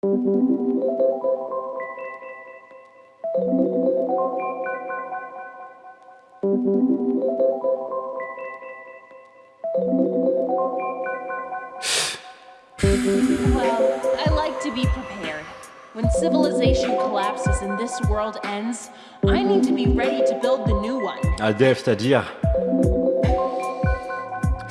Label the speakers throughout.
Speaker 1: Well, I like to be prepared. When civilization collapses and this world ends, I need to be ready to build the new one.
Speaker 2: Adef, c'est-à-dire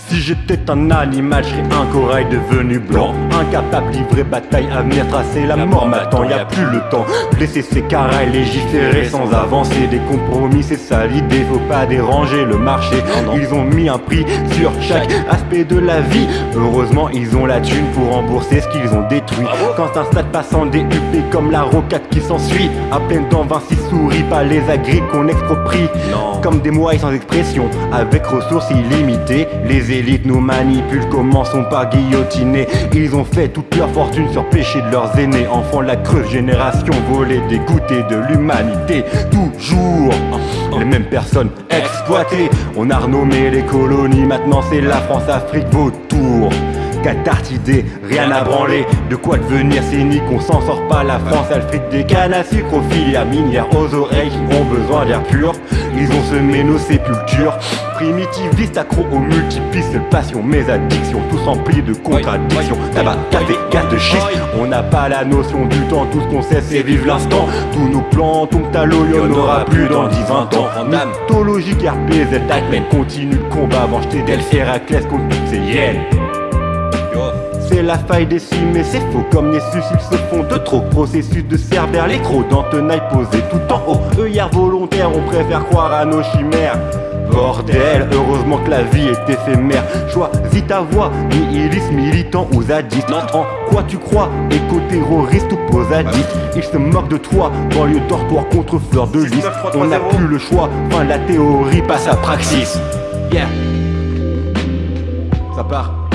Speaker 2: si j'étais un animal, je serais un corail devenu blanc. Incapable, livrer bataille, à venir tracer la mort m'attend, y a plus le temps Blesser ses carails, légiférer sans avancer. Des compromis, c'est ça l'idée, faut pas déranger le marché. Ils ont mis un prix sur chaque aspect de la vie. Heureusement, ils ont la thune pour rembourser ce qu'ils ont détruit. Quand un stade passe en DUP comme la rocade qui s'ensuit À peine temps Vinci sourit, pas les agris qu'on exproprie. Comme des moyens sans expression, avec ressources illimitées Les élites nous manipulent, commençons par guillotiner Ils ont fait toute leur fortune sur péché de leurs aînés. Enfants la creuse génération volée, dégoûtée de l'humanité. Toujours les mêmes personnes exploitées. On a renommé les colonies, maintenant c'est la France-Afrique vautour Catartidé, rien à branler. De quoi devenir cynique, on s'en sort pas. La France elle frite des cannes à sucre aux filières minières Aux oreilles qui ont besoin d'air pur. Ils ont semé nos sépultures. Primitiviste, accro aux multipistes passion, mes addictions Tous remplis de contradictions. Tabac, café, gaz de schiste. On n'a pas la notion du temps. Tout ce qu'on sait c'est vivre l'instant. Tous nos plans tombent à l'eau Y'en aura plus dans 10-20 ans. Mythologie, RPZ, peine Continue le combat. Avant jeter Delphes, Héraclès contre toutes ces hyènes c'est la faille des mais c'est faux. Comme Nessus Ils se font de trop. Processus de cervère Les crocs dans tenaille posés tout en haut. Œillères volontaires on préfère croire à nos chimères. Bordel, heureusement que la vie est éphémère. Choisis ta voix, nihiliste, militant ou zadiste. En quoi tu crois, éco-terroriste ou posadiste? Ils se moquent de toi, banlieue dortoir contre fleur de lys. On n'a plus le choix, fin la théorie passe à praxis. Yeah. Ça part